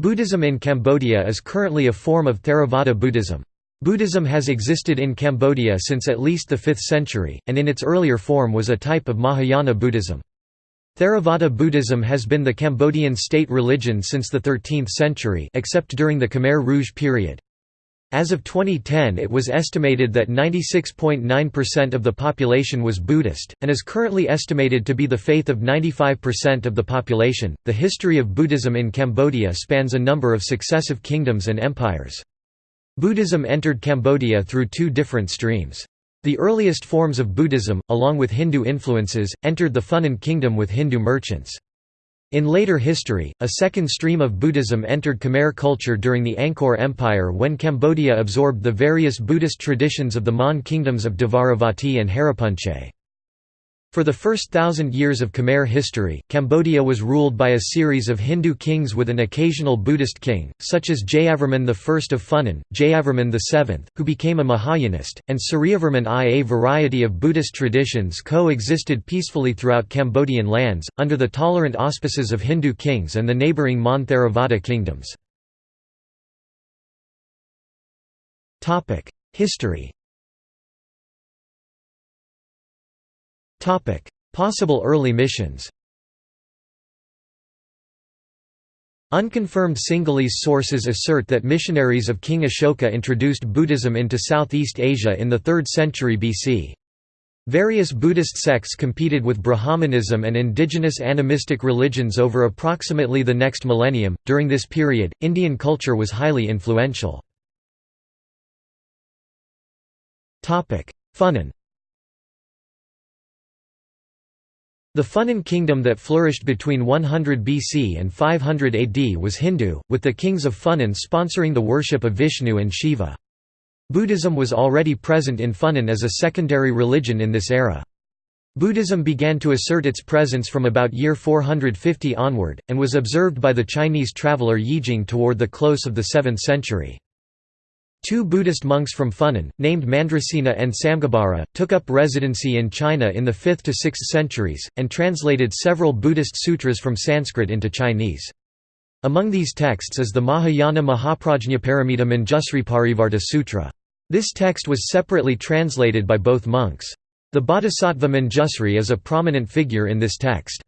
Buddhism in Cambodia is currently a form of Theravada Buddhism. Buddhism has existed in Cambodia since at least the 5th century, and in its earlier form was a type of Mahayana Buddhism. Theravada Buddhism has been the Cambodian state religion since the 13th century except during the Khmer Rouge period. As of 2010 it was estimated that 96.9% of the population was Buddhist, and is currently estimated to be the faith of 95% of the population. The history of Buddhism in Cambodia spans a number of successive kingdoms and empires. Buddhism entered Cambodia through two different streams. The earliest forms of Buddhism, along with Hindu influences, entered the Funan kingdom with Hindu merchants. In later history, a second stream of Buddhism entered Khmer culture during the Angkor Empire when Cambodia absorbed the various Buddhist traditions of the Mon kingdoms of Dvaravati and Haripunchai. For the first thousand years of Khmer history, Cambodia was ruled by a series of Hindu kings with an occasional Buddhist king, such as Jayavarman I of Funan, Jayavarman VII, who became a Mahayanist, and Suryavarman I. A variety of Buddhist traditions co-existed peacefully throughout Cambodian lands, under the tolerant auspices of Hindu kings and the neighbouring Mon Theravada kingdoms. History Possible early missions Unconfirmed Sinhalese sources assert that missionaries of King Ashoka introduced Buddhism into Southeast Asia in the 3rd century BC. Various Buddhist sects competed with Brahmanism and indigenous animistic religions over approximately the next millennium. During this period, Indian culture was highly influential. Funan The Funan kingdom that flourished between 100 BC and 500 AD was Hindu, with the kings of Funan sponsoring the worship of Vishnu and Shiva. Buddhism was already present in Funan as a secondary religion in this era. Buddhism began to assert its presence from about year 450 onward, and was observed by the Chinese traveller Yijing toward the close of the 7th century. Two Buddhist monks from Funan, named Mandrasena and Samgabara, took up residency in China in the 5th to 6th centuries, and translated several Buddhist sutras from Sanskrit into Chinese. Among these texts is the Mahayana Mahaprajnaparamita Manjusri Sutra. This text was separately translated by both monks. The Bodhisattva Manjusri is a prominent figure in this text.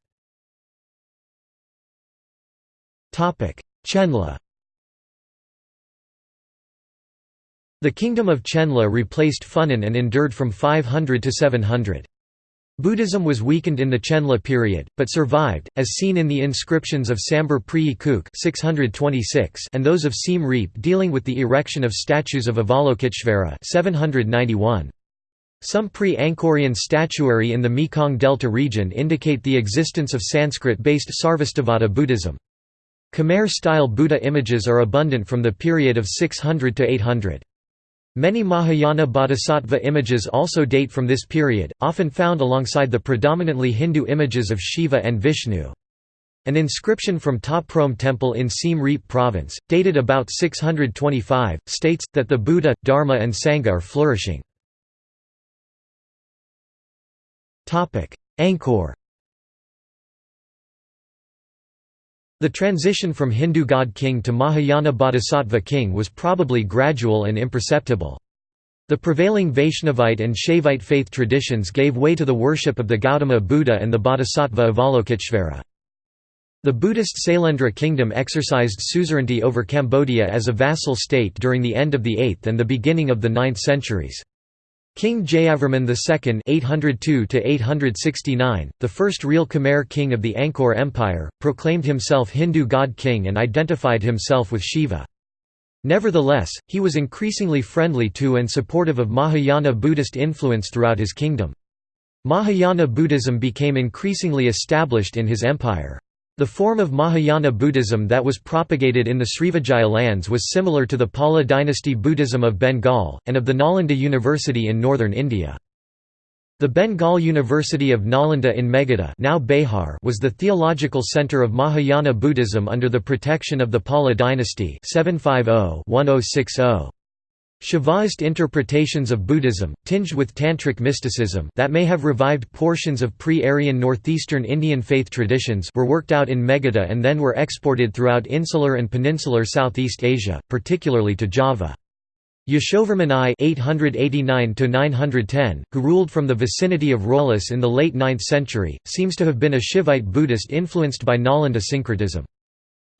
Chenla The kingdom of Chenla replaced Funan and endured from 500 to 700. Buddhism was weakened in the Chenla period, but survived, as seen in the inscriptions of Sambor Prei Kuk and those of Siem Reap dealing with the erection of statues of Avalokiteshvara 791. Some pre-Angkorian statuary in the Mekong Delta region indicate the existence of Sanskrit-based Sarvastivada Buddhism. Khmer-style Buddha images are abundant from the period of 600 to 800. Many Mahayana bodhisattva images also date from this period, often found alongside the predominantly Hindu images of Shiva and Vishnu. An inscription from Ta Prohm Temple in Siem Reap Province, dated about 625, states, that the Buddha, Dharma and Sangha are flourishing. Angkor The transition from Hindu god king to Mahayana bodhisattva king was probably gradual and imperceptible. The prevailing Vaishnavite and Shaivite faith traditions gave way to the worship of the Gautama Buddha and the bodhisattva Avalokiteshvara. The Buddhist Sailendra kingdom exercised suzerainty over Cambodia as a vassal state during the end of the 8th and the beginning of the 9th centuries. King Jayavarman II (802–869), the first real Khmer king of the Angkor Empire, proclaimed himself Hindu god king and identified himself with Shiva. Nevertheless, he was increasingly friendly to and supportive of Mahayana Buddhist influence throughout his kingdom. Mahayana Buddhism became increasingly established in his empire. The form of Mahayana Buddhism that was propagated in the Srivijaya lands was similar to the Pala dynasty Buddhism of Bengal, and of the Nalanda University in northern India. The Bengal University of Nalanda in Magadha now Bihar was the theological center of Mahayana Buddhism under the protection of the Pala dynasty 750 -1060. Shaivaist interpretations of Buddhism, tinged with Tantric mysticism that may have revived portions of pre-Aryan northeastern Indian faith traditions were worked out in Magadha and then were exported throughout insular and peninsular Southeast Asia, particularly to Java. Yashovarman I (889–910), who ruled from the vicinity of Roluos in the late 9th century, seems to have been a Shivite Buddhist influenced by Nalanda syncretism.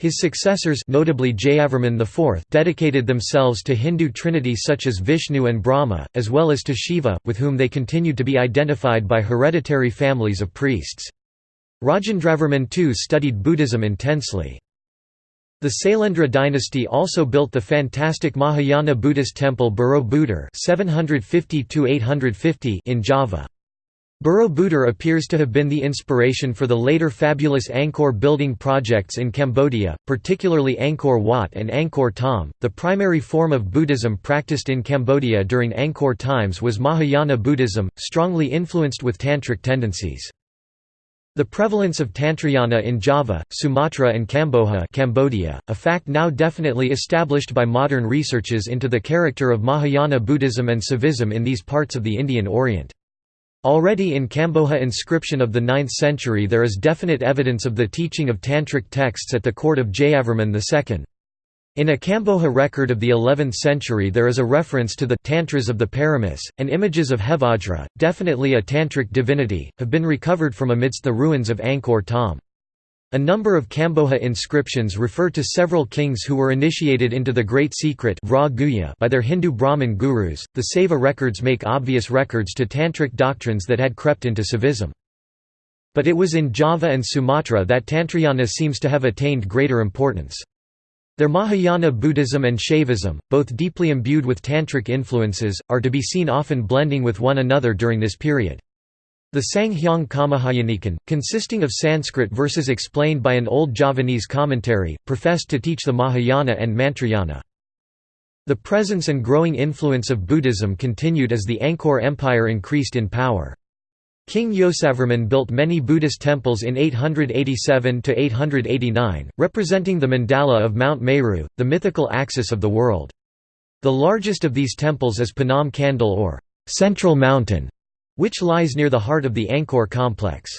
His successors notably Jayavarman IV dedicated themselves to Hindu trinities such as Vishnu and Brahma, as well as to Shiva, with whom they continued to be identified by hereditary families of priests. Rajendravarman II studied Buddhism intensely. The Sailendra dynasty also built the fantastic Mahayana Buddhist temple Borobudur in Java. Borobudur appears to have been the inspiration for the later fabulous Angkor building projects in Cambodia, particularly Angkor Wat and Angkor Thom. The primary form of Buddhism practiced in Cambodia during Angkor times was Mahayana Buddhism, strongly influenced with tantric tendencies. The prevalence of Tantrayana in Java, Sumatra and Kamboja Cambodia, a fact now definitely established by modern researches into the character of Mahayana Buddhism and Saivism in these parts of the Indian Orient. Already in Kamboja inscription of the 9th century there is definite evidence of the teaching of Tantric texts at the court of Jayavarman II. In a Kamboja record of the 11th century there is a reference to the Tantras of the Paramis, and images of Hevajra, definitely a Tantric divinity, have been recovered from amidst the ruins of Angkor Thom. A number of Kamboja inscriptions refer to several kings who were initiated into the Great Secret by their Hindu Brahmin gurus. The Saiva records make obvious records to Tantric doctrines that had crept into Saivism. But it was in Java and Sumatra that Tantrayana seems to have attained greater importance. Their Mahayana Buddhism and Shaivism, both deeply imbued with Tantric influences, are to be seen often blending with one another during this period. The Sanghyang Kamahayanikan, consisting of Sanskrit verses explained by an old Javanese commentary, professed to teach the Mahayana and Mantrayana. The presence and growing influence of Buddhism continued as the Angkor Empire increased in power. King Yasovarman built many Buddhist temples in 887–889, representing the mandala of Mount Meru, the mythical axis of the world. The largest of these temples is Phnom Kandal or Central Mountain, which lies near the heart of the Angkor complex.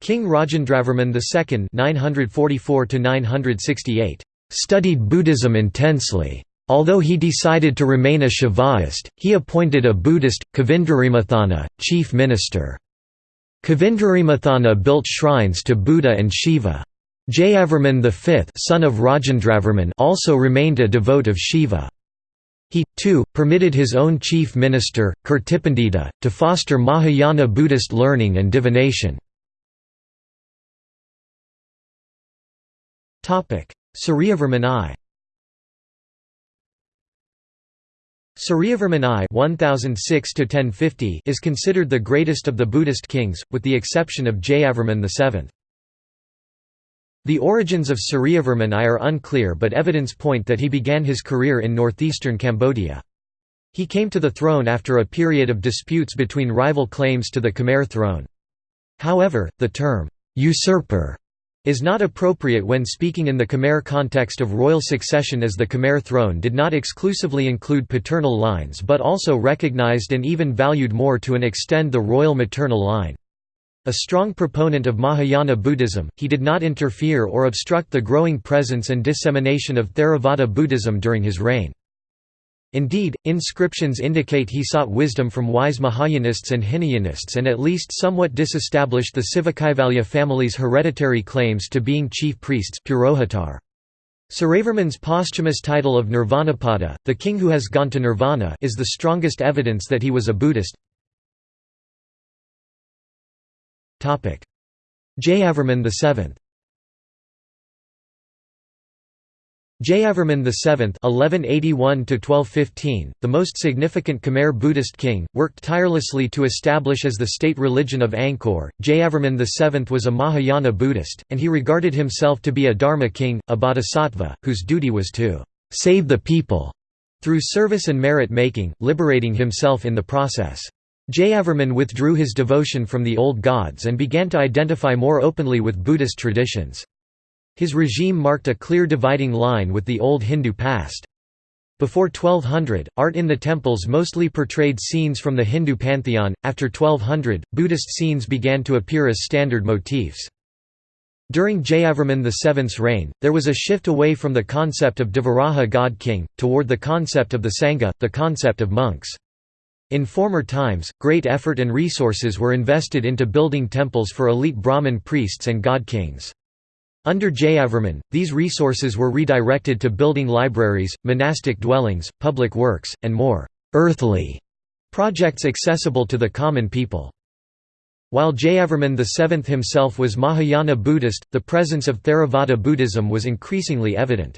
King Rajendravarman II 944 studied Buddhism intensely. Although he decided to remain a Shaivaist, he appointed a Buddhist, Kavindarimathana, chief minister. Kavindarimathana built shrines to Buddha and Shiva. Jayavarman V son of Rajendravarman also remained a devote of Shiva. He, too, permitted his own chief minister, Kirtipandita, to foster Mahayana Buddhist learning and divination. Suryavarman I Suryavarman I 1006 is considered the greatest of the Buddhist kings, with the exception of Jayavarman VII. The origins of Suryavarman I are unclear but evidence point that he began his career in northeastern Cambodia. He came to the throne after a period of disputes between rival claims to the Khmer throne. However, the term, usurper is not appropriate when speaking in the Khmer context of royal succession as the Khmer throne did not exclusively include paternal lines but also recognized and even valued more to an extent the royal maternal line. A strong proponent of Mahayana Buddhism, he did not interfere or obstruct the growing presence and dissemination of Theravada Buddhism during his reign. Indeed, inscriptions indicate he sought wisdom from wise Mahayanists and Hinayanists and at least somewhat disestablished the Sivakaivalya family's hereditary claims to being chief priests Purohitar. Suryavarman's posthumous title of Nirvanapada, the king who has gone to nirvana is the strongest evidence that he was a Buddhist. Jayavarman VII Jayavarman VII (1181–1215), the most significant Khmer Buddhist king, worked tirelessly to establish as the state religion of Angkor. Jayavarman VII was a Mahayana Buddhist, and he regarded himself to be a Dharma king, a bodhisattva, whose duty was to save the people through service and merit making, liberating himself in the process. Jayavarman withdrew his devotion from the old gods and began to identify more openly with Buddhist traditions. His regime marked a clear dividing line with the old Hindu past. Before 1200, art in the temples mostly portrayed scenes from the Hindu pantheon. After 1200, Buddhist scenes began to appear as standard motifs. During Jayavarman VII's reign, there was a shift away from the concept of Devaraja god-king, toward the concept of the Sangha, the concept of monks. In former times, great effort and resources were invested into building temples for elite Brahmin priests and god-kings. Under Jayavarman, these resources were redirected to building libraries, monastic dwellings, public works, and more «earthly» projects accessible to the common people. While Jayavarman VII himself was Mahayana Buddhist, the presence of Theravada Buddhism was increasingly evident.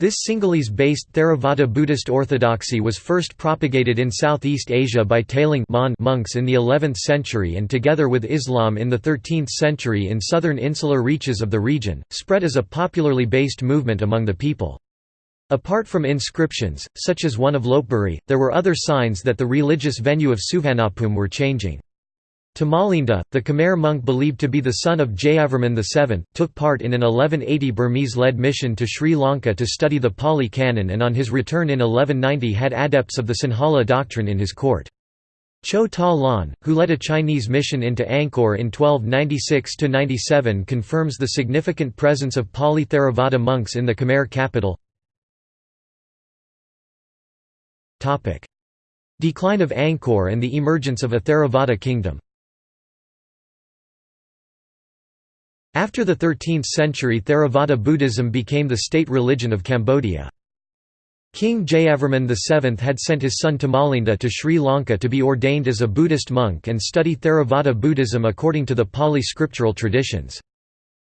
This Sinhalese-based Theravada Buddhist orthodoxy was first propagated in Southeast Asia by Talaing monks in the 11th century and together with Islam in the 13th century in southern insular reaches of the region, spread as a popularly based movement among the people. Apart from inscriptions, such as one of Lopburi, there were other signs that the religious venue of Suvarnabhumi were changing. Tamalinda, the Khmer monk believed to be the son of Jayavarman VII, took part in an 1180 Burmese-led mission to Sri Lanka to study the Pali Canon and on his return in 1190 had adepts of the Sinhala doctrine in his court. Cho Ta Lan, who led a Chinese mission into Angkor in 1296–97 confirms the significant presence of Pali Theravada monks in the Khmer capital. Decline of Angkor and the emergence of a Theravada kingdom After the 13th century Theravada Buddhism became the state religion of Cambodia. King Jayavarman VII had sent his son Tamalinda to Sri Lanka to be ordained as a Buddhist monk and study Theravada Buddhism according to the Pali scriptural traditions.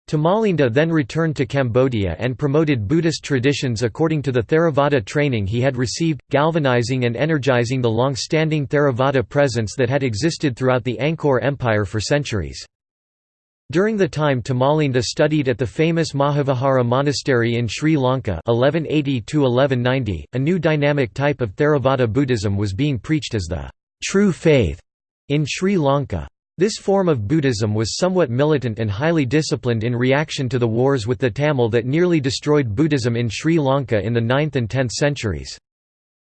Tamalinda then returned to Cambodia and promoted Buddhist traditions according to the Theravada training he had received, galvanizing and energizing the long-standing Theravada presence that had existed throughout the Angkor Empire for centuries. During the time Tamalinda studied at the famous Mahavihara monastery in Sri Lanka 1180 a new dynamic type of Theravada Buddhism was being preached as the true faith in Sri Lanka. This form of Buddhism was somewhat militant and highly disciplined in reaction to the wars with the Tamil that nearly destroyed Buddhism in Sri Lanka in the 9th and 10th centuries.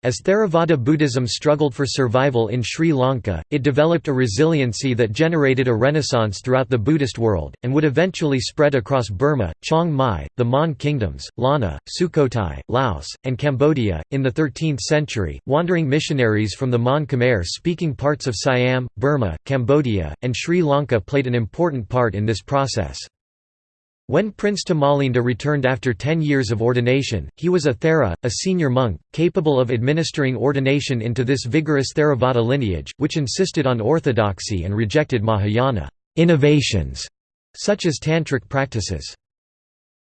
As Theravada Buddhism struggled for survival in Sri Lanka, it developed a resiliency that generated a renaissance throughout the Buddhist world, and would eventually spread across Burma, Chiang Mai, the Mon kingdoms, Lanna, Sukhothai, Laos, and Cambodia. In the 13th century, wandering missionaries from the Mon Khmer speaking parts of Siam, Burma, Cambodia, and Sri Lanka played an important part in this process. When Prince Tamalinda returned after ten years of ordination, he was a Thera, a senior monk, capable of administering ordination into this vigorous Theravada lineage, which insisted on orthodoxy and rejected Mahayana innovations, such as tantric practices.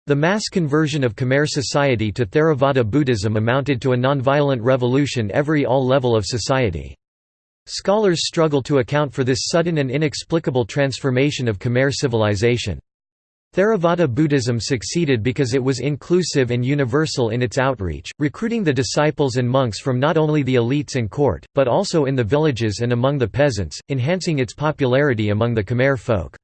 The mass conversion of Khmer society to Theravada Buddhism amounted to a nonviolent revolution every all level of society. Scholars struggle to account for this sudden and inexplicable transformation of Khmer civilization. Theravada Buddhism succeeded because it was inclusive and universal in its outreach, recruiting the disciples and monks from not only the elites and court, but also in the villages and among the peasants, enhancing its popularity among the Khmer folk.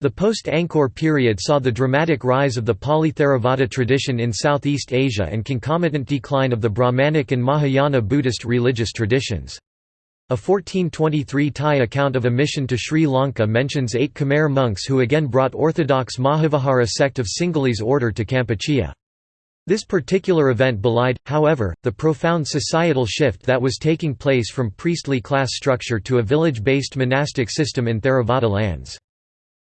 The post-Angkor period saw the dramatic rise of the Pali Theravada tradition in Southeast Asia and concomitant decline of the Brahmanic and Mahayana Buddhist religious traditions. A 1423 Thai account of a mission to Sri Lanka mentions eight Khmer monks who again brought orthodox Mahavihara sect of Sinhalese order to Kampuchea. This particular event belied, however, the profound societal shift that was taking place from priestly class structure to a village-based monastic system in Theravada lands.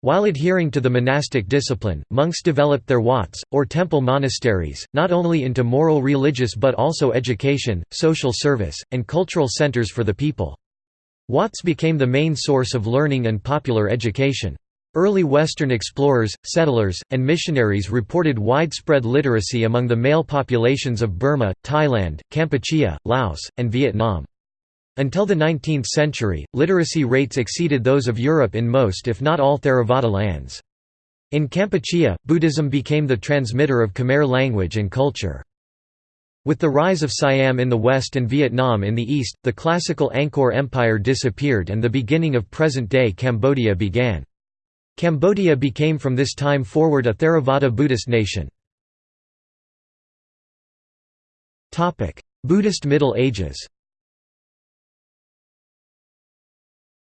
While adhering to the monastic discipline, monks developed their wats, or temple monasteries, not only into moral religious but also education, social service, and cultural centers for the people. Wats became the main source of learning and popular education. Early Western explorers, settlers, and missionaries reported widespread literacy among the male populations of Burma, Thailand, Kampuchea, Laos, and Vietnam. Until the 19th century, literacy rates exceeded those of Europe in most if not all Theravada lands. In Kampuchea, Buddhism became the transmitter of Khmer language and culture. With the rise of Siam in the west and Vietnam in the east, the classical Angkor Empire disappeared and the beginning of present-day Cambodia began. Cambodia became from this time forward a Theravada Buddhist nation. Buddhist Middle Ages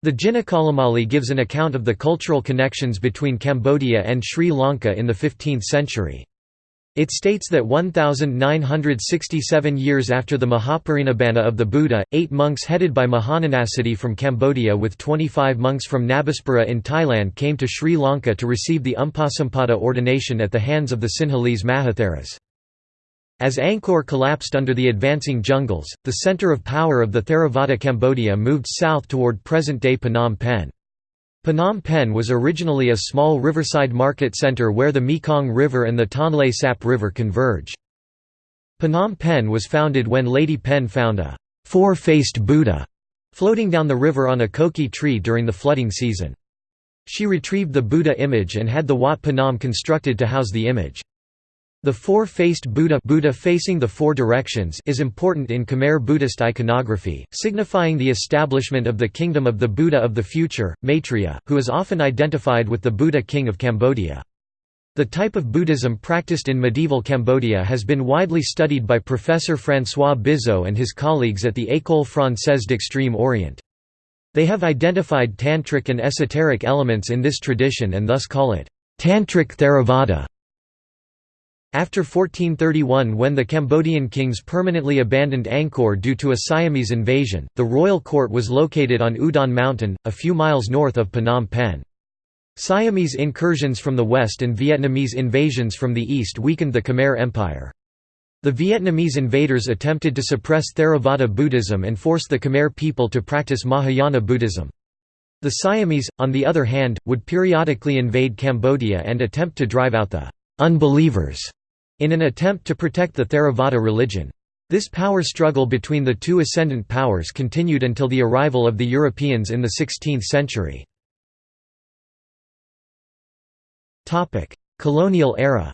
The Jinakalamali gives an account of the cultural connections between Cambodia and Sri Lanka in the 15th century. It states that 1967 years after the Mahaparinibbana of the Buddha, eight monks headed by Mahananasiddhi from Cambodia with 25 monks from Nabaspura in Thailand came to Sri Lanka to receive the Upasampada ordination at the hands of the Sinhalese Mahatheras. As Angkor collapsed under the advancing jungles, the center of power of the Theravada Cambodia moved south toward present-day Phnom Penh. Phnom Penh was originally a small riverside market center where the Mekong River and the Tonle Sap River converge. Phnom Penh was founded when Lady Pen found a four-faced Buddha floating down the river on a koki tree during the flooding season. She retrieved the Buddha image and had the Wat Phnom constructed to house the image. The four-faced Buddha, Buddha facing the four directions is important in Khmer Buddhist iconography, signifying the establishment of the kingdom of the Buddha of the future, Maitreya, who is often identified with the Buddha king of Cambodia. The type of Buddhism practiced in medieval Cambodia has been widely studied by Professor François Bizot and his colleagues at the École Française d'Extrême Orient. They have identified tantric and esoteric elements in this tradition and thus call it Tantric Theravada. After 1431 when the Cambodian kings permanently abandoned Angkor due to a Siamese invasion, the royal court was located on Udong Mountain, a few miles north of Phnom Penh. Siamese incursions from the west and Vietnamese invasions from the east weakened the Khmer Empire. The Vietnamese invaders attempted to suppress Theravada Buddhism and force the Khmer people to practice Mahayana Buddhism. The Siamese, on the other hand, would periodically invade Cambodia and attempt to drive out the «unbelievers» in an attempt to protect the Theravada religion. This power struggle between the two ascendant powers continued until the arrival of the Europeans in the 16th century. Colonial era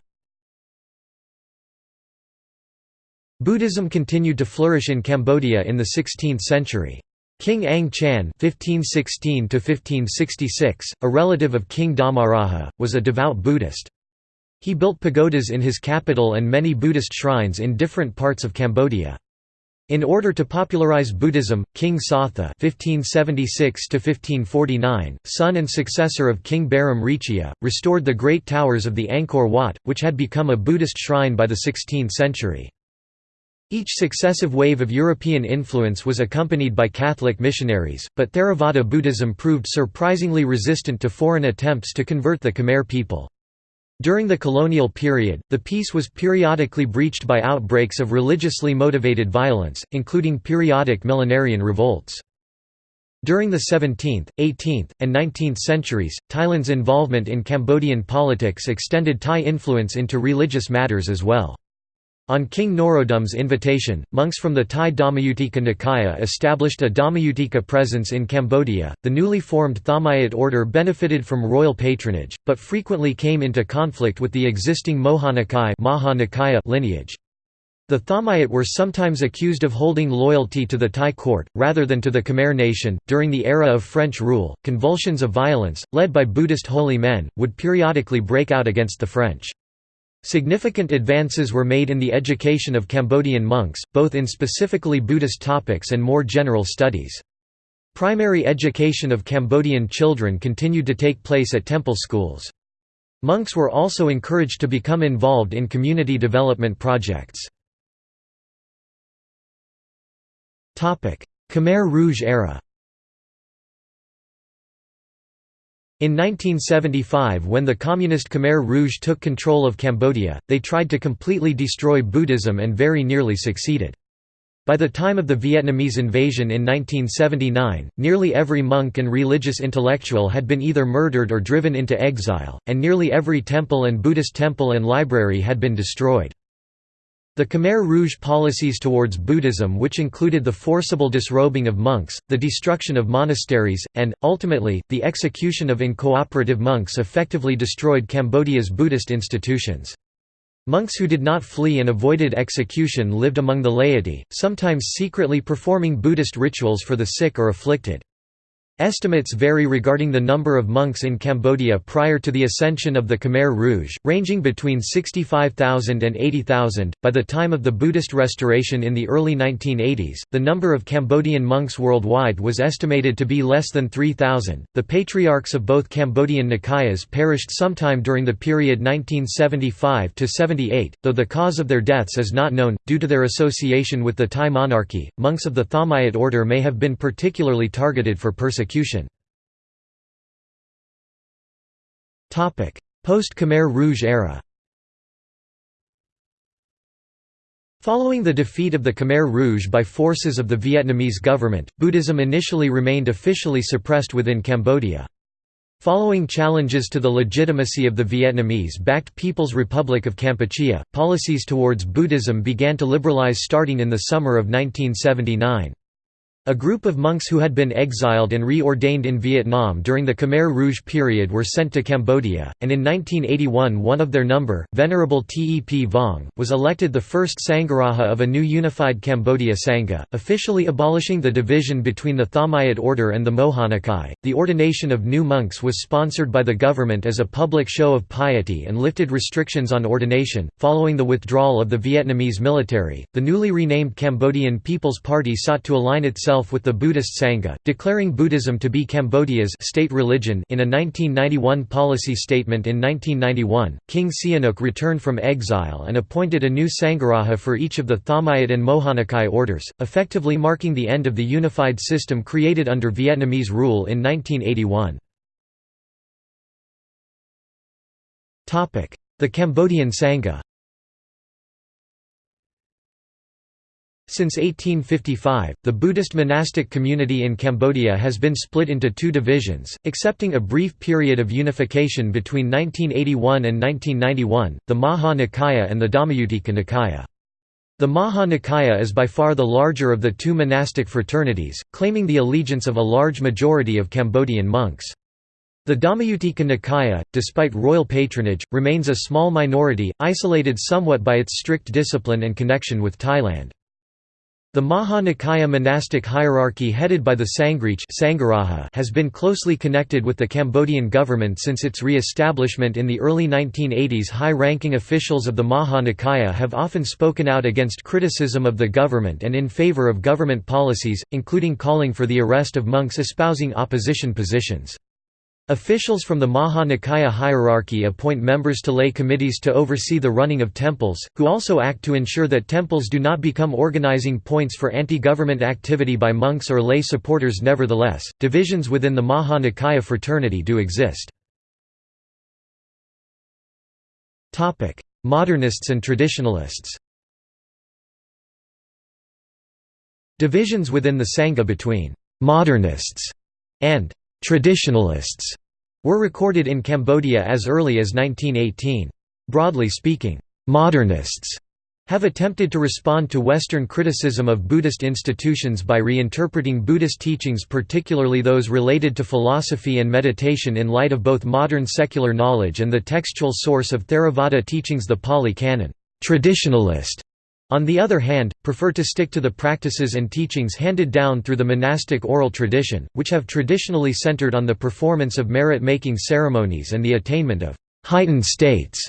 Buddhism continued to flourish in Cambodia in the 16th century. King Ang Chan (1516–1566), a relative of King Dhamaraja, was a devout Buddhist. He built pagodas in his capital and many Buddhist shrines in different parts of Cambodia. In order to popularize Buddhism, King Satha (1576–1549), son and successor of King Barom Richia, restored the great towers of the Angkor Wat, which had become a Buddhist shrine by the 16th century. Each successive wave of European influence was accompanied by Catholic missionaries, but Theravada Buddhism proved surprisingly resistant to foreign attempts to convert the Khmer people. During the colonial period, the peace was periodically breached by outbreaks of religiously motivated violence, including periodic millenarian revolts. During the 17th, 18th, and 19th centuries, Thailand's involvement in Cambodian politics extended Thai influence into religious matters as well. On King Norodom's invitation, monks from the Thai Dhammayutika Nikaya established a Dhammayutika presence in Cambodia. The newly formed Thammayat order benefited from royal patronage, but frequently came into conflict with the existing Moha lineage. The Thammayat were sometimes accused of holding loyalty to the Thai court, rather than to the Khmer nation. During the era of French rule, convulsions of violence, led by Buddhist holy men, would periodically break out against the French. Significant advances were made in the education of Cambodian monks, both in specifically Buddhist topics and more general studies. Primary education of Cambodian children continued to take place at temple schools. Monks were also encouraged to become involved in community development projects. Khmer Rouge era In 1975 when the communist Khmer Rouge took control of Cambodia, they tried to completely destroy Buddhism and very nearly succeeded. By the time of the Vietnamese invasion in 1979, nearly every monk and religious intellectual had been either murdered or driven into exile, and nearly every temple and Buddhist temple and library had been destroyed. The Khmer Rouge policies towards Buddhism which included the forcible disrobing of monks, the destruction of monasteries, and, ultimately, the execution of incooperative monks effectively destroyed Cambodia's Buddhist institutions. Monks who did not flee and avoided execution lived among the laity, sometimes secretly performing Buddhist rituals for the sick or afflicted. Estimates vary regarding the number of monks in Cambodia prior to the ascension of the Khmer Rouge, ranging between 65,000 and 80,000. By the time of the Buddhist restoration in the early 1980s, the number of Cambodian monks worldwide was estimated to be less than 3,000. The patriarchs of both Cambodian Nikayas perished sometime during the period 1975 to 78, though the cause of their deaths is not known. Due to their association with the Thai monarchy, monks of the Thammayat order may have been particularly targeted for persecution persecution. Post-Khmer Rouge era Following the defeat of the Khmer Rouge by forces of the Vietnamese government, Buddhism initially remained officially suppressed within Cambodia. Following challenges to the legitimacy of the Vietnamese-backed People's Republic of Kampuchea, policies towards Buddhism began to liberalize starting in the summer of 1979. A group of monks who had been exiled and reordained in Vietnam during the Khmer Rouge period were sent to Cambodia, and in 1981 one of their number, Venerable Tep Vong, was elected the first Sangharaja of a new unified Cambodia Sangha, officially abolishing the division between the Thammayat order and the Mohanikai. The ordination of new monks was sponsored by the government as a public show of piety and lifted restrictions on ordination. Following the withdrawal of the Vietnamese military, the newly renamed Cambodian People's Party sought to align itself itself with the Buddhist Sangha, declaring Buddhism to be Cambodia's state religion in a 1991 policy statement in 1991. King Sihanouk returned from exile and appointed a new Sangharaja for each of the Thammayat and Mohanikai orders, effectively marking the end of the unified system created under Vietnamese rule in 1981. The Cambodian Sangha Since 1855, the Buddhist monastic community in Cambodia has been split into two divisions, excepting a brief period of unification between 1981 and 1991, the Maha Nikaya and the Dhammayuttika Nikaya. The Maha Nikaya is by far the larger of the two monastic fraternities, claiming the allegiance of a large majority of Cambodian monks. The Dhammayuttika Nikaya, despite royal patronage, remains a small minority, isolated somewhat by its strict discipline and connection with Thailand. The Maha Nikaya monastic hierarchy headed by the Sanghrich has been closely connected with the Cambodian government since its re-establishment in the early 1980s. High-ranking officials of the Maha Nikaya have often spoken out against criticism of the government and in favor of government policies, including calling for the arrest of monks espousing opposition positions. Officials from the Maha Nikaya hierarchy appoint members to lay committees to oversee the running of temples, who also act to ensure that temples do not become organizing points for anti-government activity by monks or lay supporters nevertheless, divisions within the Maha Nikaya fraternity do exist. Modernists and traditionalists Divisions within the Sangha between «modernists» and Traditionalists were recorded in Cambodia as early as 1918. Broadly speaking, modernists have attempted to respond to Western criticism of Buddhist institutions by reinterpreting Buddhist teachings particularly those related to philosophy and meditation in light of both modern secular knowledge and the textual source of Theravada teachings the Pali Canon. Traditionalist on the other hand, prefer to stick to the practices and teachings handed down through the monastic oral tradition, which have traditionally centered on the performance of merit-making ceremonies and the attainment of heightened states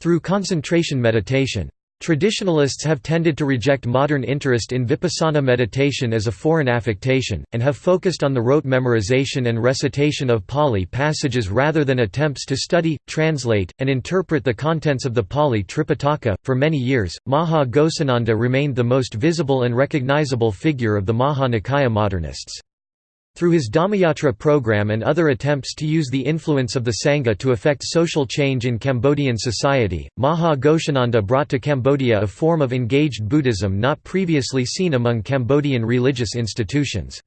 through concentration meditation. Traditionalists have tended to reject modern interest in vipassana meditation as a foreign affectation, and have focused on the rote memorization and recitation of Pali passages rather than attempts to study, translate, and interpret the contents of the Pali Tripitaka. For many years, Maha Ghosananda remained the most visible and recognizable figure of the Maha Nikaya modernists. Through his Dhammayatra program and other attempts to use the influence of the Sangha to effect social change in Cambodian society, Maha Ghosananda brought to Cambodia a form of engaged Buddhism not previously seen among Cambodian religious institutions.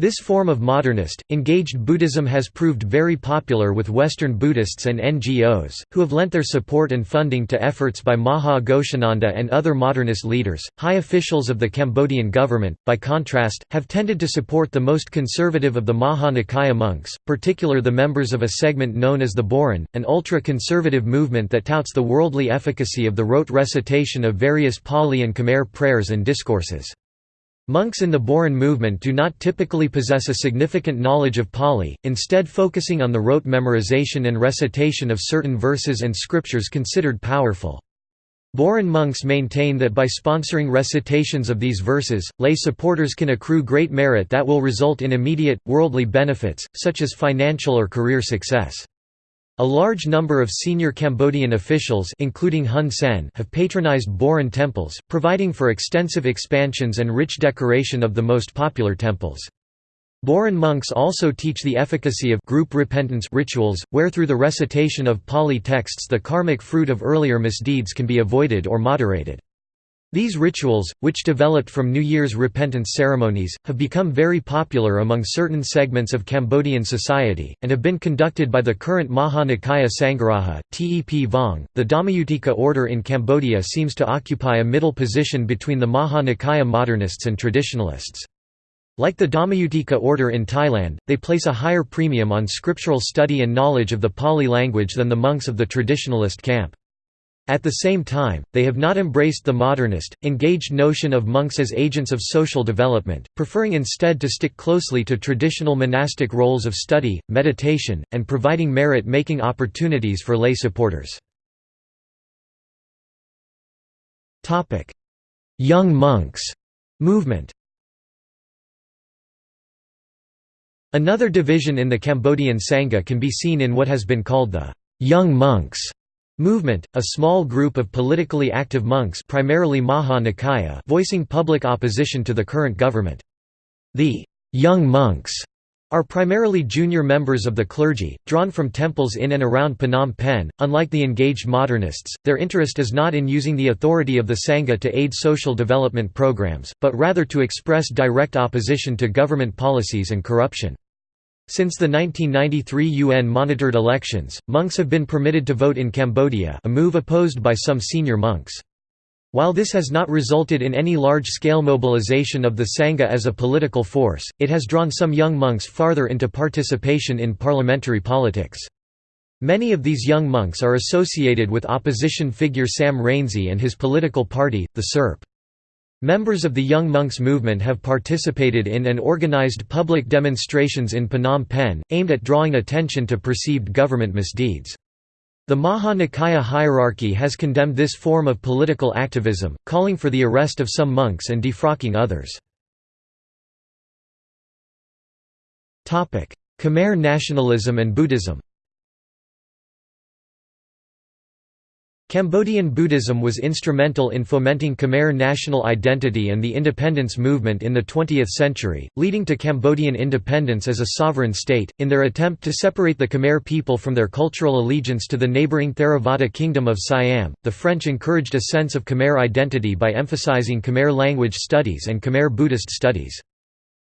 This form of modernist, engaged Buddhism has proved very popular with Western Buddhists and NGOs, who have lent their support and funding to efforts by Maha Ghosananda and other modernist leaders. High officials of the Cambodian government, by contrast, have tended to support the most conservative of the Maha Nikaya monks, particular the members of a segment known as the Boran, an ultra conservative movement that touts the worldly efficacy of the rote recitation of various Pali and Khmer prayers and discourses. Monks in the Boran movement do not typically possess a significant knowledge of Pali, instead focusing on the rote memorization and recitation of certain verses and scriptures considered powerful. Boran monks maintain that by sponsoring recitations of these verses, lay supporters can accrue great merit that will result in immediate, worldly benefits, such as financial or career success. A large number of senior Cambodian officials including Hun Sen have patronized Boran temples, providing for extensive expansions and rich decoration of the most popular temples. Boran monks also teach the efficacy of group repentance rituals, where through the recitation of Pali texts the karmic fruit of earlier misdeeds can be avoided or moderated. These rituals, which developed from New Year's repentance ceremonies, have become very popular among certain segments of Cambodian society, and have been conducted by the current Maha Nikaya Sangharaja, Tep Vong. The Dhammayutika order in Cambodia seems to occupy a middle position between the Maha Nikaya modernists and traditionalists. Like the Dhammayutika order in Thailand, they place a higher premium on scriptural study and knowledge of the Pali language than the monks of the traditionalist camp. At the same time, they have not embraced the modernist, engaged notion of monks as agents of social development, preferring instead to stick closely to traditional monastic roles of study, meditation, and providing merit-making opportunities for lay supporters. Young monks movement Another division in the Cambodian Sangha can be seen in what has been called the «young monks» Movement, a small group of politically active monks primarily Maha Nikaya voicing public opposition to the current government. The «young monks» are primarily junior members of the clergy, drawn from temples in and around Phnom Penh. Unlike the engaged modernists, their interest is not in using the authority of the Sangha to aid social development programs, but rather to express direct opposition to government policies and corruption. Since the 1993 UN-monitored elections, monks have been permitted to vote in Cambodia a move opposed by some senior monks. While this has not resulted in any large-scale mobilization of the Sangha as a political force, it has drawn some young monks farther into participation in parliamentary politics. Many of these young monks are associated with opposition figure Sam Rainsy and his political party, the SERP. Members of the Young Monks movement have participated in and organized public demonstrations in Phnom Penh, aimed at drawing attention to perceived government misdeeds. The Maha Nikaya hierarchy has condemned this form of political activism, calling for the arrest of some monks and defrocking others. Khmer nationalism and Buddhism Cambodian Buddhism was instrumental in fomenting Khmer national identity and the independence movement in the 20th century, leading to Cambodian independence as a sovereign state. In their attempt to separate the Khmer people from their cultural allegiance to the neighboring Theravada kingdom of Siam, the French encouraged a sense of Khmer identity by emphasizing Khmer language studies and Khmer Buddhist studies.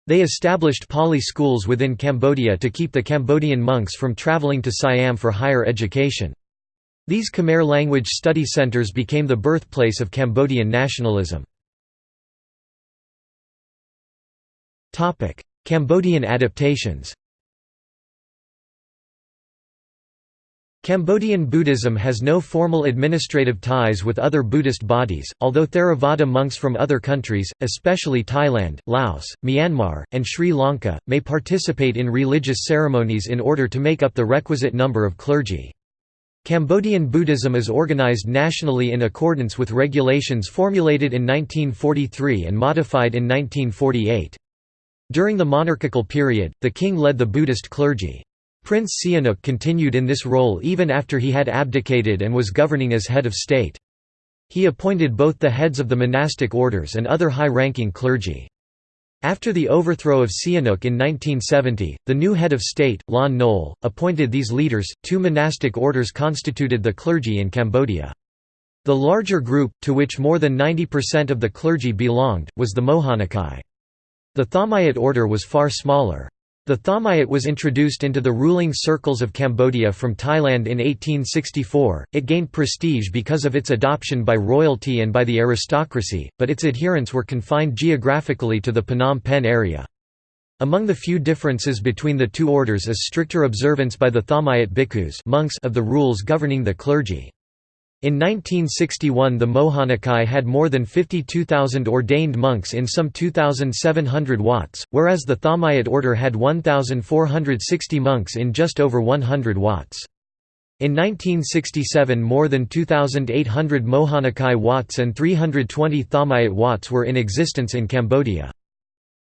They established Pali schools within Cambodia to keep the Cambodian monks from traveling to Siam for higher education. These Khmer language study centers became the birthplace of Cambodian nationalism. Cambodian adaptations Cambodian Buddhism has no formal administrative ties with other Buddhist bodies, although Theravada monks from other countries, especially Thailand, Laos, Myanmar, and Sri Lanka, may participate in religious ceremonies in order to make up the requisite number of clergy. Cambodian Buddhism is organized nationally in accordance with regulations formulated in 1943 and modified in 1948. During the monarchical period, the king led the Buddhist clergy. Prince Sihanouk continued in this role even after he had abdicated and was governing as head of state. He appointed both the heads of the monastic orders and other high-ranking clergy. After the overthrow of Sihanouk in 1970, the new head of state, Lon Nol, appointed these leaders. Two monastic orders constituted the clergy in Cambodia. The larger group, to which more than 90% of the clergy belonged, was the Mohanikai. The Thammayat order was far smaller. The Thammayat was introduced into the ruling circles of Cambodia from Thailand in 1864. It gained prestige because of its adoption by royalty and by the aristocracy, but its adherents were confined geographically to the Phnom Penh area. Among the few differences between the two orders is stricter observance by the Thammayat bhikkhus monks of the rules governing the clergy. In 1961 the Mohanikai had more than 52,000 ordained monks in some 2,700 wats, whereas the Thammayat order had 1,460 monks in just over 100 wats. In 1967 more than 2,800 Mohanikai wats and 320 Thammayat watts were in existence in Cambodia.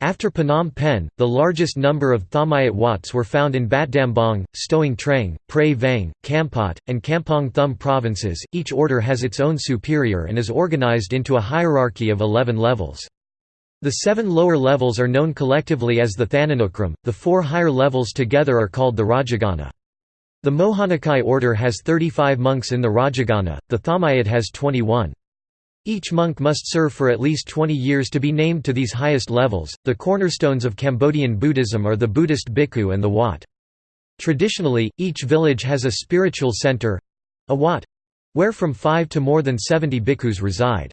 After Phnom Penh, the largest number of Thammayat Wats were found in Batdambong, Stung Treng, Prey Veng, Kampot, and Kampong Thom provinces. Each order has its own superior and is organized into a hierarchy of 11 levels. The seven lower levels are known collectively as the Thananukram, the four higher levels together are called the Rajagana. The Mohanikai order has 35 monks in the Rajagana, the Thammayat has 21. Each monk must serve for at least 20 years to be named to these highest levels. The cornerstones of Cambodian Buddhism are the Buddhist bhikkhu and the wat. Traditionally, each village has a spiritual center a wat where from 5 to more than 70 bhikkhus reside.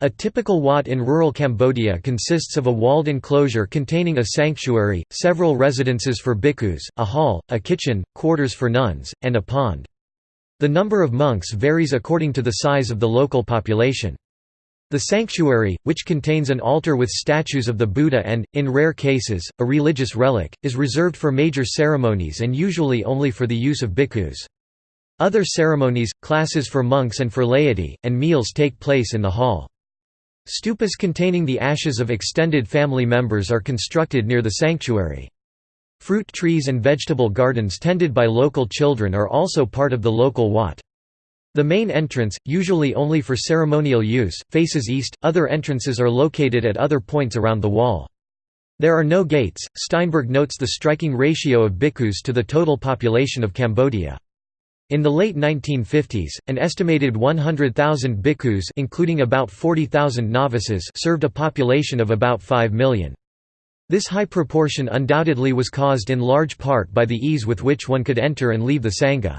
A typical wat in rural Cambodia consists of a walled enclosure containing a sanctuary, several residences for bhikkhus, a hall, a kitchen, quarters for nuns, and a pond. The number of monks varies according to the size of the local population. The sanctuary, which contains an altar with statues of the Buddha and, in rare cases, a religious relic, is reserved for major ceremonies and usually only for the use of bhikkhus. Other ceremonies, classes for monks and for laity, and meals take place in the hall. Stupas containing the ashes of extended family members are constructed near the sanctuary. Fruit trees and vegetable gardens tended by local children are also part of the local wat. The main entrance, usually only for ceremonial use, faces east, other entrances are located at other points around the wall. There are no gates. Steinberg notes the striking ratio of bhikkhus to the total population of Cambodia. In the late 1950s, an estimated 100,000 bhikkhus including about 40,000 novices served a population of about 5 million. This high proportion undoubtedly was caused in large part by the ease with which one could enter and leave the Sangha.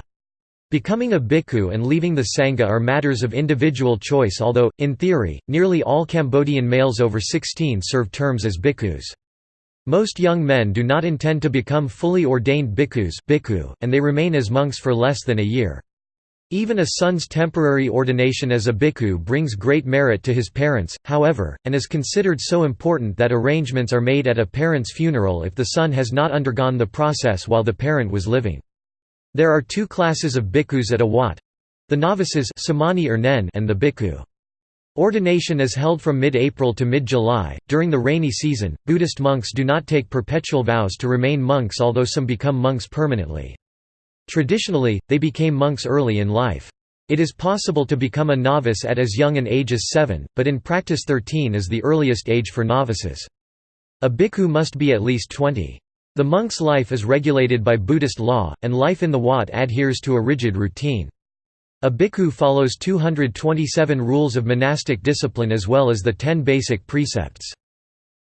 Becoming a bhikkhu and leaving the Sangha are matters of individual choice although, in theory, nearly all Cambodian males over 16 serve terms as bhikkhus. Most young men do not intend to become fully ordained bhikkhus and they remain as monks for less than a year. Even a son's temporary ordination as a bhikkhu brings great merit to his parents, however, and is considered so important that arrangements are made at a parent's funeral if the son has not undergone the process while the parent was living. There are two classes of bhikkhus at a wat the novices and the bhikkhu. Ordination is held from mid-April to mid-July. During the rainy season, Buddhist monks do not take perpetual vows to remain monks although some become monks permanently. Traditionally, they became monks early in life. It is possible to become a novice at as young an age as 7, but in practice 13 is the earliest age for novices. A bhikkhu must be at least 20. The monk's life is regulated by Buddhist law, and life in the Wat adheres to a rigid routine. A bhikkhu follows 227 rules of monastic discipline as well as the ten basic precepts.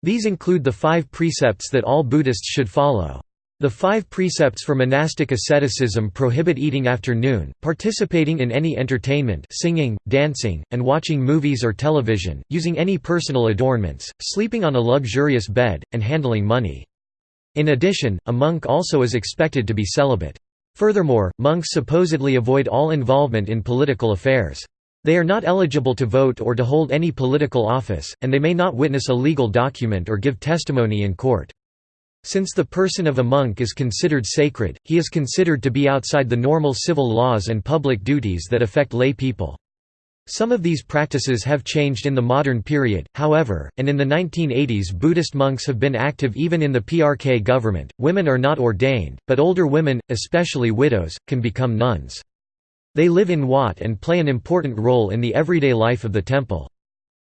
These include the five precepts that all Buddhists should follow. The five precepts for monastic asceticism prohibit eating after noon, participating in any entertainment singing, dancing, and watching movies or television, using any personal adornments, sleeping on a luxurious bed, and handling money. In addition, a monk also is expected to be celibate. Furthermore, monks supposedly avoid all involvement in political affairs. They are not eligible to vote or to hold any political office, and they may not witness a legal document or give testimony in court. Since the person of a monk is considered sacred, he is considered to be outside the normal civil laws and public duties that affect lay people. Some of these practices have changed in the modern period, however, and in the 1980s Buddhist monks have been active even in the PRK government. Women are not ordained, but older women, especially widows, can become nuns. They live in Wat and play an important role in the everyday life of the temple.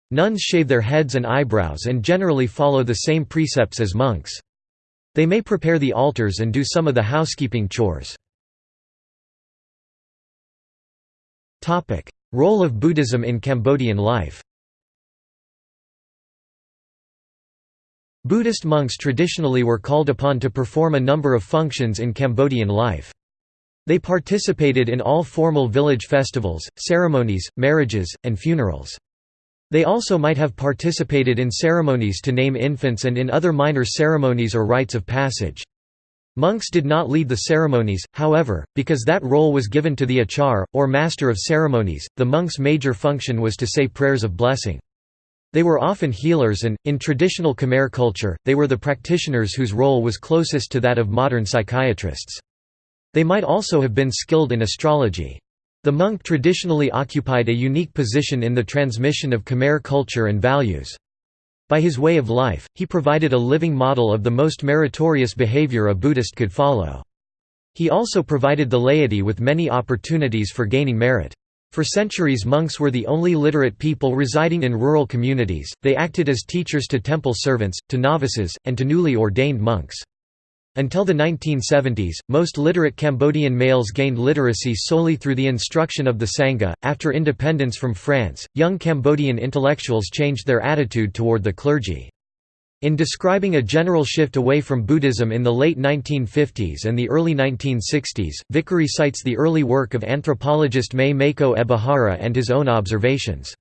Nuns shave their heads and eyebrows and generally follow the same precepts as monks. They may prepare the altars and do some of the housekeeping chores. Role of Buddhism in Cambodian life Buddhist monks traditionally were called upon to perform a number of functions in Cambodian life. They participated in all formal village festivals, ceremonies, marriages, and funerals. They also might have participated in ceremonies to name infants and in other minor ceremonies or rites of passage. Monks did not lead the ceremonies, however, because that role was given to the achar, or master of ceremonies. The monk's major function was to say prayers of blessing. They were often healers and, in traditional Khmer culture, they were the practitioners whose role was closest to that of modern psychiatrists. They might also have been skilled in astrology. The monk traditionally occupied a unique position in the transmission of Khmer culture and values. By his way of life, he provided a living model of the most meritorious behavior a Buddhist could follow. He also provided the laity with many opportunities for gaining merit. For centuries monks were the only literate people residing in rural communities, they acted as teachers to temple servants, to novices, and to newly ordained monks. Until the 1970s, most literate Cambodian males gained literacy solely through the instruction of the Sangha. After independence from France, young Cambodian intellectuals changed their attitude toward the clergy. In describing a general shift away from Buddhism in the late 1950s and the early 1960s, Vickery cites the early work of anthropologist May Mayko Ebihara and his own observations.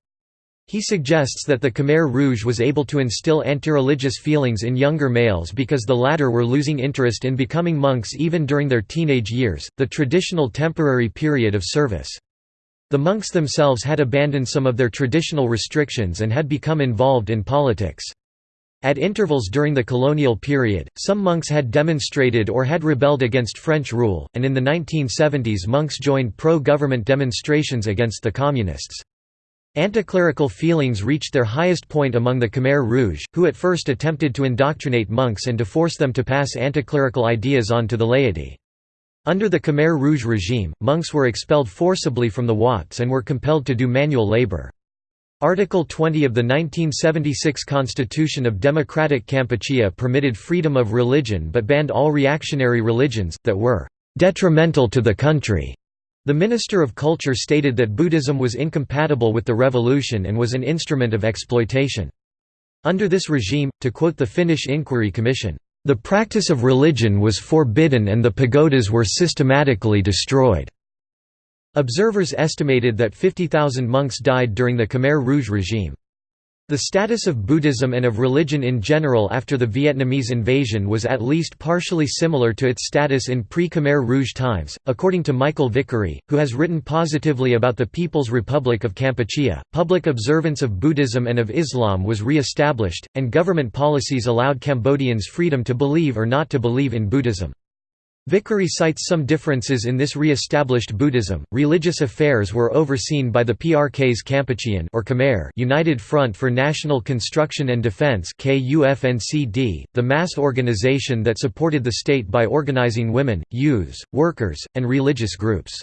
He suggests that the Khmer Rouge was able to instill anti-religious feelings in younger males because the latter were losing interest in becoming monks even during their teenage years, the traditional temporary period of service. The monks themselves had abandoned some of their traditional restrictions and had become involved in politics. At intervals during the colonial period, some monks had demonstrated or had rebelled against French rule, and in the 1970s monks joined pro-government demonstrations against the Communists. Anticlerical feelings reached their highest point among the Khmer Rouge, who at first attempted to indoctrinate monks and to force them to pass anticlerical ideas on to the laity. Under the Khmer Rouge regime, monks were expelled forcibly from the Wats and were compelled to do manual labor. Article 20 of the 1976 Constitution of Democratic Kampuchea permitted freedom of religion but banned all reactionary religions, that were "...detrimental to the country." The Minister of Culture stated that Buddhism was incompatible with the revolution and was an instrument of exploitation. Under this regime, to quote the Finnish Inquiry Commission, "...the practice of religion was forbidden and the pagodas were systematically destroyed." Observers estimated that 50,000 monks died during the Khmer Rouge regime. The status of Buddhism and of religion in general after the Vietnamese invasion was at least partially similar to its status in pre-Khmer Rouge times, according to Michael Vickery, who has written positively about the People's Republic of Kampuchea. Public observance of Buddhism and of Islam was re-established, and government policies allowed Cambodians freedom to believe or not to believe in Buddhism. Vickery cites some differences in this re-established Buddhism. Religious affairs were overseen by the PRK's Kampuchean or Khmer United Front for National Construction and Defense (KUFNCD), the mass organization that supported the state by organizing women, youths, workers, and religious groups.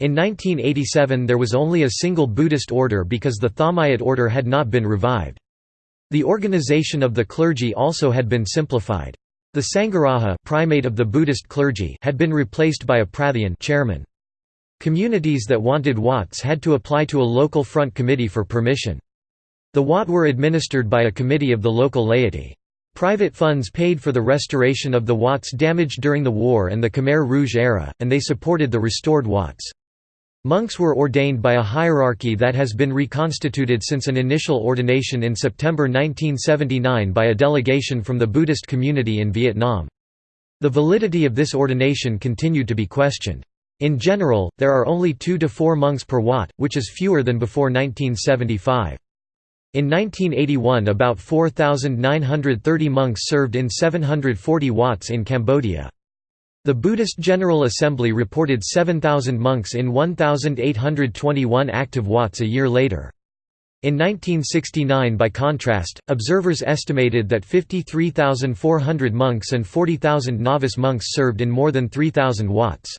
In 1987 there was only a single Buddhist order because the Thammayut order had not been revived. The organization of the clergy also had been simplified. The Sangharaja primate of the Buddhist clergy had been replaced by a Prathyan chairman. Communities that wanted Wats had to apply to a local front committee for permission. The Wat were administered by a committee of the local laity. Private funds paid for the restoration of the Wats damaged during the war and the Khmer Rouge era, and they supported the restored Wats. Monks were ordained by a hierarchy that has been reconstituted since an initial ordination in September 1979 by a delegation from the Buddhist community in Vietnam. The validity of this ordination continued to be questioned. In general, there are only two to four monks per wat, which is fewer than before 1975. In 1981 about 4,930 monks served in 740 wats in Cambodia. The Buddhist General Assembly reported 7,000 monks in 1,821 active wats a year later. In 1969 by contrast, observers estimated that 53,400 monks and 40,000 novice monks served in more than 3,000 wats.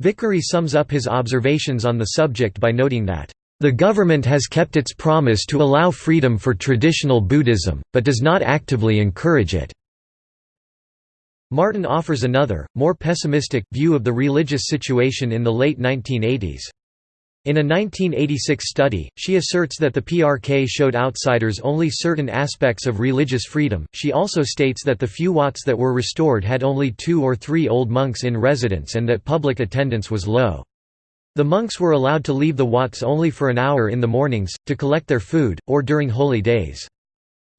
Vickery sums up his observations on the subject by noting that, "...the government has kept its promise to allow freedom for traditional Buddhism, but does not actively encourage it." Martin offers another, more pessimistic, view of the religious situation in the late 1980s. In a 1986 study, she asserts that the PRK showed outsiders only certain aspects of religious freedom. She also states that the few Wats that were restored had only two or three old monks in residence and that public attendance was low. The monks were allowed to leave the Wats only for an hour in the mornings, to collect their food, or during holy days.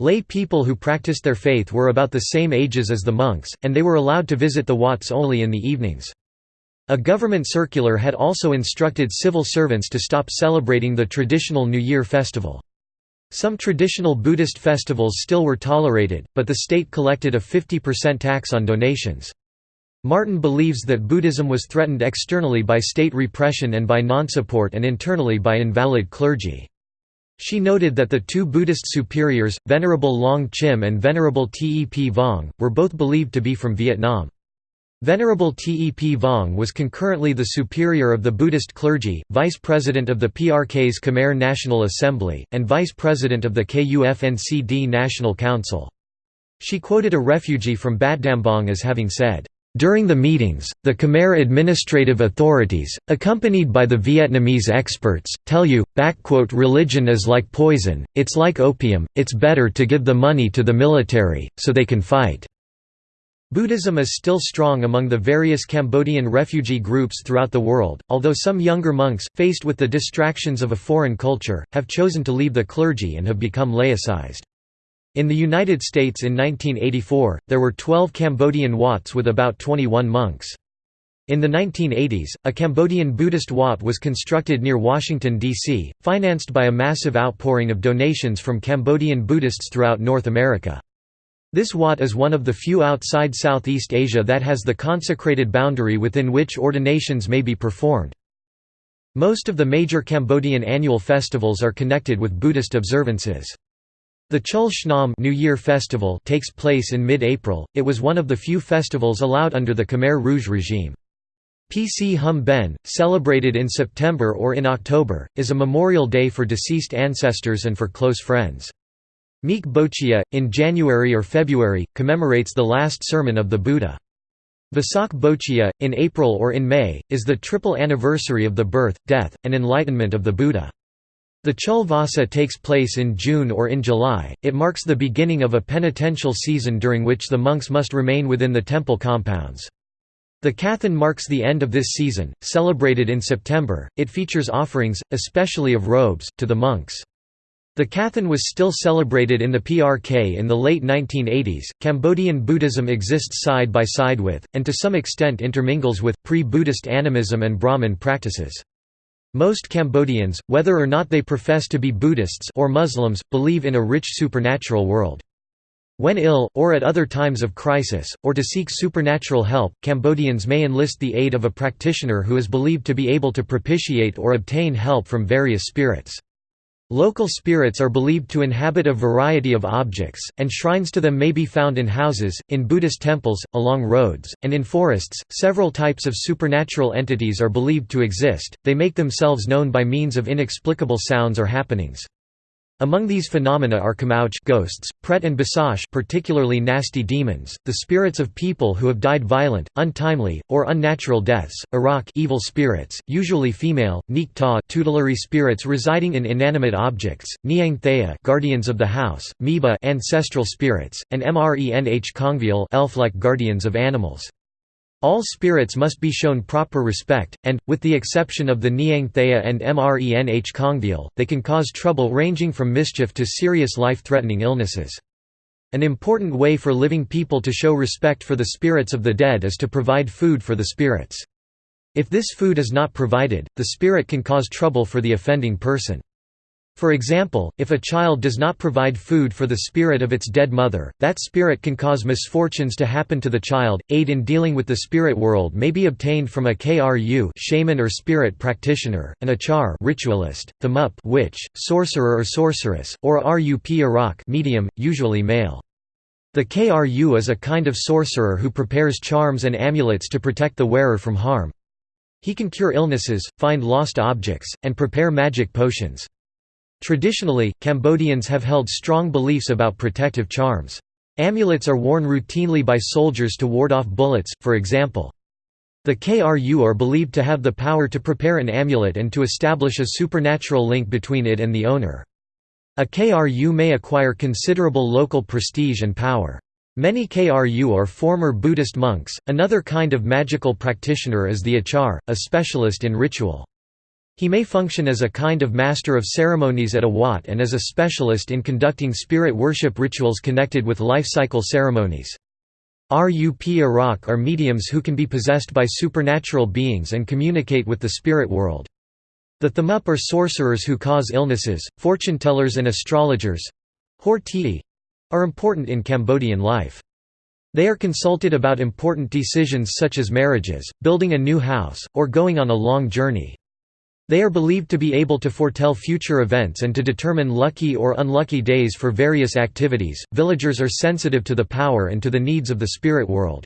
Lay people who practiced their faith were about the same ages as the monks, and they were allowed to visit the Wats only in the evenings. A government circular had also instructed civil servants to stop celebrating the traditional New Year festival. Some traditional Buddhist festivals still were tolerated, but the state collected a 50% tax on donations. Martin believes that Buddhism was threatened externally by state repression and by non-support and internally by invalid clergy. She noted that the two Buddhist superiors, Venerable Long Chim and Venerable Tep Vong, were both believed to be from Vietnam. Venerable Tep Vong was concurrently the superior of the Buddhist clergy, vice president of the PRK's Khmer National Assembly, and vice president of the KUFNCD National Council. She quoted a refugee from Battambang as having said, during the meetings, the Khmer administrative authorities, accompanied by the Vietnamese experts, tell you, religion is like poison, it's like opium, it's better to give the money to the military, so they can fight." Buddhism is still strong among the various Cambodian refugee groups throughout the world, although some younger monks, faced with the distractions of a foreign culture, have chosen to leave the clergy and have become laicized. In the United States in 1984, there were 12 Cambodian Wats with about 21 monks. In the 1980s, a Cambodian Buddhist Wat was constructed near Washington, D.C., financed by a massive outpouring of donations from Cambodian Buddhists throughout North America. This Wat is one of the few outside Southeast Asia that has the consecrated boundary within which ordinations may be performed. Most of the major Cambodian annual festivals are connected with Buddhist observances. The Chul Shnam New Year festival takes place in mid-April. It was one of the few festivals allowed under the Khmer Rouge regime. PC Hum Ben, celebrated in September or in October, is a memorial day for deceased ancestors and for close friends. Meek Bochea, in January or February, commemorates the last sermon of the Buddha. Vasak Bochea, in April or in May, is the triple anniversary of the birth, death, and enlightenment of the Buddha. The Chul Vasa takes place in June or in July, it marks the beginning of a penitential season during which the monks must remain within the temple compounds. The Kathan marks the end of this season, celebrated in September, it features offerings, especially of robes, to the monks. The Kathan was still celebrated in the PRK in the late 1980s. Cambodian Buddhism exists side by side with, and to some extent intermingles with, pre Buddhist animism and Brahmin practices. Most Cambodians, whether or not they profess to be Buddhists or Muslims, believe in a rich supernatural world. When ill, or at other times of crisis, or to seek supernatural help, Cambodians may enlist the aid of a practitioner who is believed to be able to propitiate or obtain help from various spirits. Local spirits are believed to inhabit a variety of objects, and shrines to them may be found in houses, in Buddhist temples, along roads, and in forests. Several types of supernatural entities are believed to exist, they make themselves known by means of inexplicable sounds or happenings. Among these phenomena are Kamauj ghosts, Pret and Basash particularly nasty demons, the spirits of people who have died violent, untimely, or unnatural deaths, Arak evil spirits, usually female, Nik Ta tutelary spirits residing in inanimate objects, Niang Thea guardians of the house, Miba ancestral spirits, and Mrenh Kongvial elf-like guardians of animals. All spirits must be shown proper respect, and, with the exception of the Niang Thea and Mrenh Kongvial, they can cause trouble ranging from mischief to serious life-threatening illnesses. An important way for living people to show respect for the spirits of the dead is to provide food for the spirits. If this food is not provided, the spirit can cause trouble for the offending person. For example, if a child does not provide food for the spirit of its dead mother, that spirit can cause misfortunes to happen to the child. Aid in dealing with the spirit world may be obtained from a KRU shaman or spirit practitioner, an achar ritualist, the mup witch, sorcerer or sorceress, or a RUP arak medium, usually male. The KRU is a kind of sorcerer who prepares charms and amulets to protect the wearer from harm. He can cure illnesses, find lost objects, and prepare magic potions. Traditionally, Cambodians have held strong beliefs about protective charms. Amulets are worn routinely by soldiers to ward off bullets, for example. The KRU are believed to have the power to prepare an amulet and to establish a supernatural link between it and the owner. A KRU may acquire considerable local prestige and power. Many KRU are former Buddhist monks. Another kind of magical practitioner is the achar, a specialist in ritual. He may function as a kind of master of ceremonies at a wat and as a specialist in conducting spirit worship rituals connected with life cycle ceremonies. RUP arak are mediums who can be possessed by supernatural beings and communicate with the spirit world. The Thamup are sorcerers who cause illnesses, fortune-tellers and astrologers are important in Cambodian life. They are consulted about important decisions such as marriages, building a new house, or going on a long journey. They are believed to be able to foretell future events and to determine lucky or unlucky days for various activities. Villagers are sensitive to the power and to the needs of the spirit world.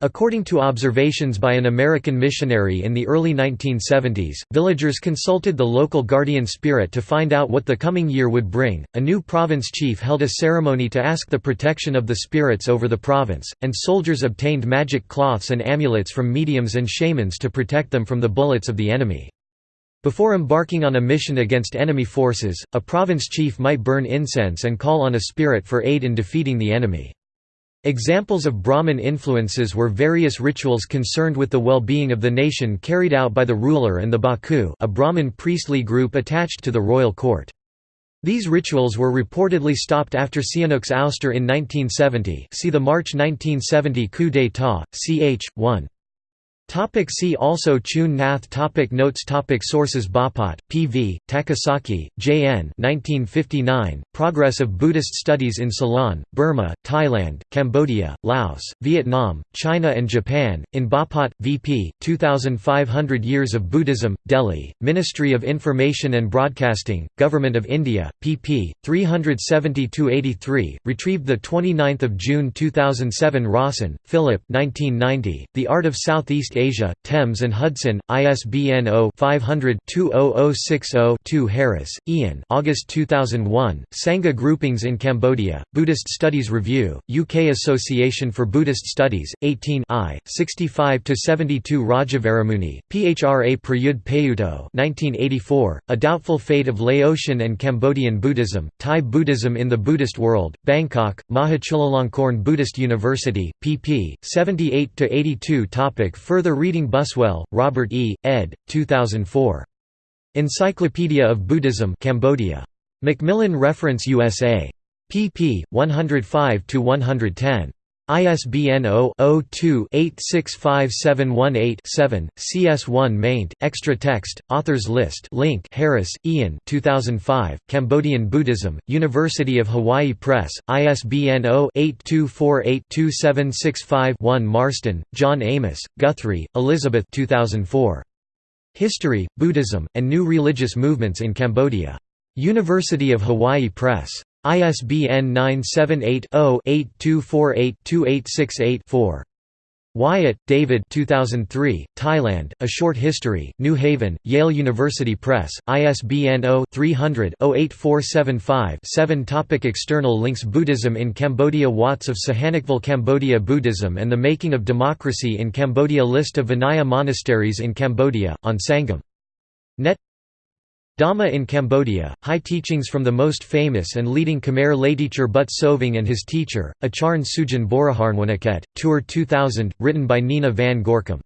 According to observations by an American missionary in the early 1970s, villagers consulted the local guardian spirit to find out what the coming year would bring. A new province chief held a ceremony to ask the protection of the spirits over the province, and soldiers obtained magic cloths and amulets from mediums and shamans to protect them from the bullets of the enemy. Before embarking on a mission against enemy forces, a province chief might burn incense and call on a spirit for aid in defeating the enemy. Examples of Brahmin influences were various rituals concerned with the well-being of the nation carried out by the ruler and the Baku a Brahmin priestly group attached to the royal court. These rituals were reportedly stopped after Sihanouk's ouster in 1970 see the March 1970 coup d'état, ch. 1. Topic see also Chuon Nath topic Notes topic Sources Bapat, P.V., Takasaki, J.N. 1959, Progress of Buddhist Studies in Ceylon, Burma, Thailand, Cambodia, Laos, Vietnam, China and Japan, in Bapat, V.P., 2500 Years of Buddhism, Delhi, Ministry of Information and Broadcasting, Government of India, pp. 372–83, retrieved 29 June 2007 Rawson, Philip 1990, The Art of Southeast Asia, Thames and Hudson, ISBN 0-500-20060-2 Harris, Ian August 2001, Sangha Groupings in Cambodia, Buddhist Studies Review, UK Association for Buddhist Studies, 18 I, 65–72 Rajavaramuni, Phra Prayud Payuto 1984, A Doubtful Fate of Laotian and Cambodian Buddhism, Thai Buddhism in the Buddhist World, Bangkok, Mahachulalongkorn Buddhist University, pp. 78–82 Topic Further Further reading Buswell, Robert E., ed. 2004. Encyclopedia of Buddhism Cambodia. Macmillan Reference USA. pp. 105–110. ISBN 0-02-865718-7, CS1 maint, extra text, authors list link Harris, Ian 2005, Cambodian Buddhism, University of Hawaii Press, ISBN 0-8248-2765-1 Marston, John Amos, Guthrie, Elizabeth 2004. History, Buddhism, and New Religious Movements in Cambodia. University of Hawaii Press. ISBN 978-0-8248-2868-4. Wyatt, David 2003, Thailand, A Short History, New Haven, Yale University Press, ISBN 0-300-08475-7 Topic External links Buddhism in Cambodia Wats of Sihanoukville Cambodia Buddhism and the Making of Democracy in Cambodia List of Vinaya monasteries in Cambodia, on Sangam. Net Dhamma in Cambodia, high teachings from the most famous and leading Khmer layteacher But Soving and his teacher, Acharn Sujin Boriharnwanaket, Tour 2000, written by Nina van Gorkom.